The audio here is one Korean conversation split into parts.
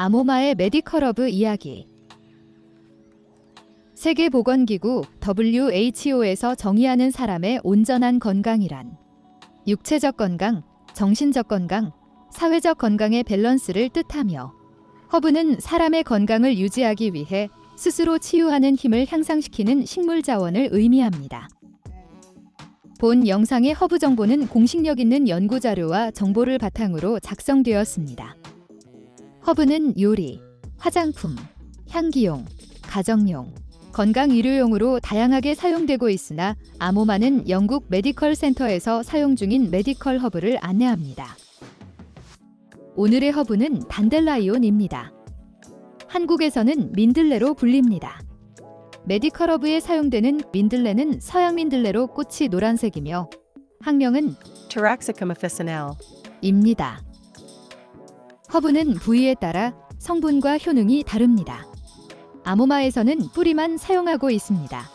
아모마의 medical 허브 이야기 세계보건기구 WHO에서 정의하는 사람의 온전한 건강이란 육체적 건강, 정신적 건강, 사회적 건강의 밸런스를 뜻하며 허브는 사람의 건강을 유지하기 위해 스스로 치유하는 힘을 향상시키는 식물 자원을 의미합니다. 본 영상의 허브 정보는 공신력 있는 연구 자료와 정보를 바탕으로 작성되었습니다. 허브는 요리, 화장품, 향기용, 가정용, 건강 의료용으로 다양하게 사용되고 있으나 아모마는 영국 medical 센터에서 사용 중인 medical 허브를 안내합니다. 오늘의 허브는 dandelion입니다. 한국에서는 민들레로 불립니다. medical 허브에 사용되는 민들레는 서양 민들레로 꽃이 노란색이며 학명은 Taraxacum officinale. 입니다. 허브는 부위에 따라 성분과 효능이 다릅니다. 아모마에서는 뿌리만 사용하고 있습니다.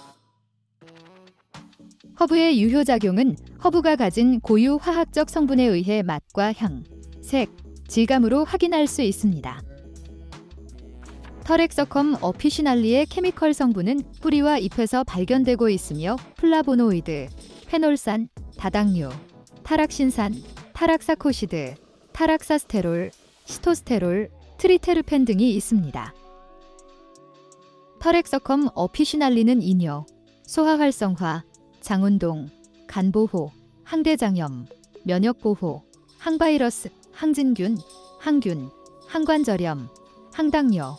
허브의 유효작용은 허브가 가진 고유 화학적 성분에 의해 맛과 향, 색, 질감으로 확인할 수 있습니다. Taraxacum officinale의 chemical 성분은 뿌리와 잎에서 발견되고 있으며 플라보노이드, 페놀산, 다당류, 타락신산, 타락사코시드, 타락사스테롤, 시토스테롤, 트리테르펜 등이 있습니다. Taraxacum officinale는 이뇨, 소화 활성화, 장운동, 간보호, 항대장염, 면역보호, 항바이러스, 항진균, 항균, 항관절염, 항당뇨,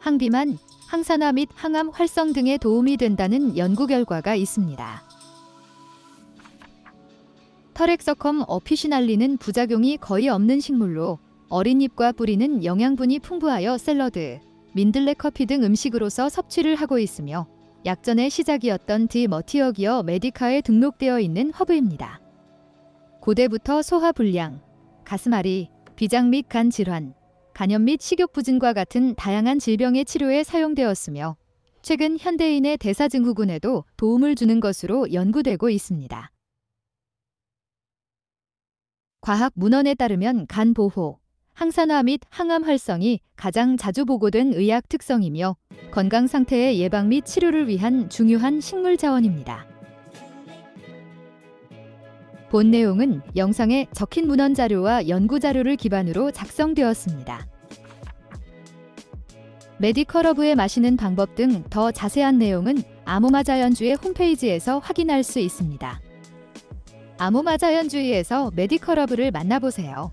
항비만, 항산화 및 항암 활성 등에 도움이 된다는 연구 결과가 있습니다. 터렉서컴 어피시날리는 부작용이 거의 없는 식물로 어린 잎과 뿌리는 영양분이 풍부하여 샐러드, 민들레 커피 등 음식으로서 섭취를 하고 있으며 약전의 시작이었던 디 머티어기어 메디카에 등록되어 있는 허브입니다. 고대부터 소화불량, 가슴앓이, 비장 및 간 질환, 간염 및 식욕부진과 같은 다양한 질병의 치료에 사용되었으며 최근 현대인의 대사증후군에도 도움을 주는 것으로 연구되고 있습니다. 과학 문헌에 따르면 간 보호, 항산화 및 항암 활성이 가장 자주 보고된 의학 특성이며 건강 상태의 예방 및 치료를 위한 중요한 식물 자원입니다. 본 내용은 영상에 적힌 문헌 자료와 연구 자료를 기반으로 작성되었습니다. 메디컬 허브에 마시는 방법 등 더 자세한 내용은 아모마 자연주의 홈페이지에서 확인할 수 있습니다. 아모마 자연주의에서 메디컬 허브를 만나보세요.